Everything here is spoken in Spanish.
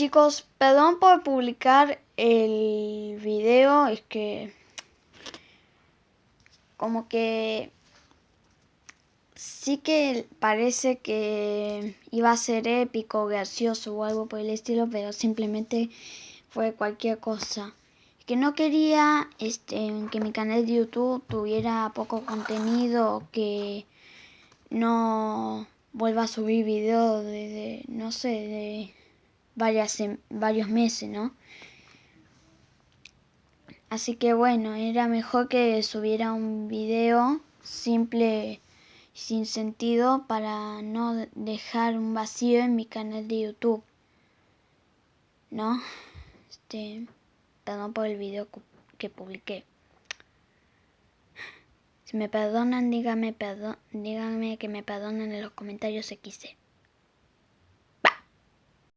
chicos, perdón por publicar el video, es que como que sí que parece que iba a ser épico, gracioso o algo por el estilo, pero simplemente fue cualquier cosa. Que no quería este, que mi canal de YouTube tuviera poco contenido, que no vuelva a subir videos desde, no sé, de varios meses, ¿no? Así que bueno, era mejor que subiera un video simple, sin sentido, para no dejar un vacío en mi canal de YouTube. ¿No? Este, perdón por el video que publiqué. Si me perdonan, díganme, perdón, díganme que me perdonan en los comentarios XC.